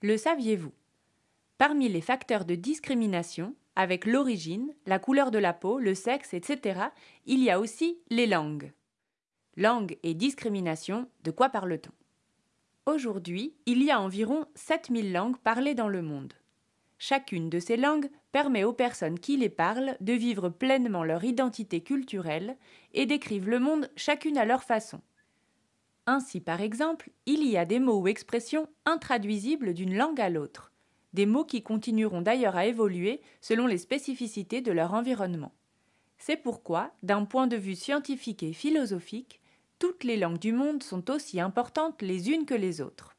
Le saviez-vous? Parmi les facteurs de discrimination, avec l'origine, la couleur de la peau, le sexe, etc., il y a aussi les langues. Langue et discrimination, de quoi parle-t-on? Aujourd'hui, il y a environ 7000 langues parlées dans le monde. Chacune de ces langues permet aux personnes qui les parlent de vivre pleinement leur identité culturelle et décrivent le monde chacune à leur façon. Ainsi, par exemple, il y a des mots ou expressions intraduisibles d'une langue à l'autre, des mots qui continueront d'ailleurs à évoluer selon les spécificités de leur environnement. C'est pourquoi, d'un point de vue scientifique et philosophique, toutes les langues du monde sont aussi importantes les unes que les autres.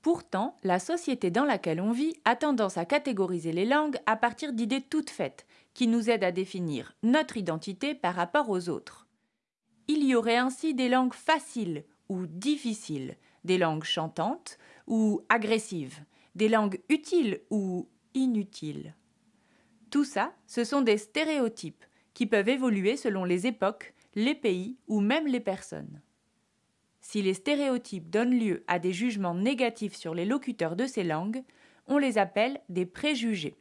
Pourtant, la société dans laquelle on vit a tendance à catégoriser les langues à partir d'idées toutes faites, qui nous aident à définir notre identité par rapport aux autres. Il y aurait ainsi des langues faciles ou difficiles, des langues chantantes ou agressives, des langues utiles ou inutiles. Tout ça, ce sont des stéréotypes qui peuvent évoluer selon les époques, les pays ou même les personnes. Si les stéréotypes donnent lieu à des jugements négatifs sur les locuteurs de ces langues, on les appelle des préjugés.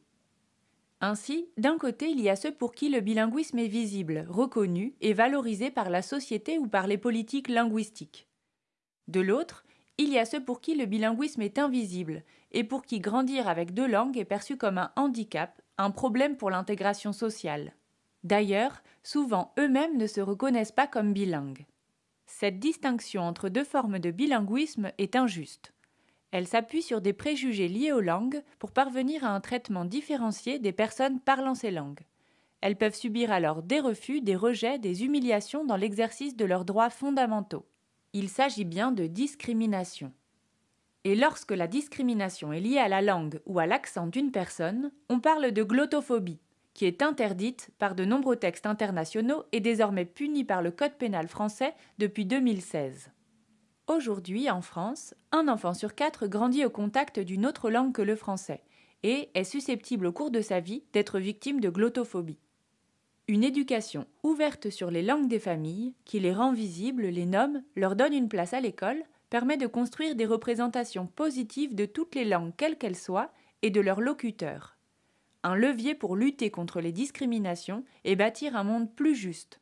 Ainsi, d'un côté, il y a ceux pour qui le bilinguisme est visible, reconnu et valorisé par la société ou par les politiques linguistiques. De l'autre, il y a ceux pour qui le bilinguisme est invisible et pour qui grandir avec deux langues est perçu comme un handicap, un problème pour l'intégration sociale. D'ailleurs, souvent eux-mêmes ne se reconnaissent pas comme bilingues. Cette distinction entre deux formes de bilinguisme est injuste. Elle s'appuie sur des préjugés liés aux langues pour parvenir à un traitement différencié des personnes parlant ces langues. Elles peuvent subir alors des refus, des rejets, des humiliations dans l'exercice de leurs droits fondamentaux. Il s'agit bien de discrimination. Et lorsque la discrimination est liée à la langue ou à l'accent d'une personne, on parle de glottophobie, qui est interdite par de nombreux textes internationaux et désormais punie par le Code pénal français depuis 2016. Aujourd'hui, en France, un enfant sur quatre grandit au contact d'une autre langue que le français et est susceptible au cours de sa vie d'être victime de glottophobie. Une éducation ouverte sur les langues des familles, qui les rend visibles, les nomme, leur donne une place à l'école, permet de construire des représentations positives de toutes les langues quelles qu'elles soient et de leurs locuteurs un levier pour lutter contre les discriminations et bâtir un monde plus juste.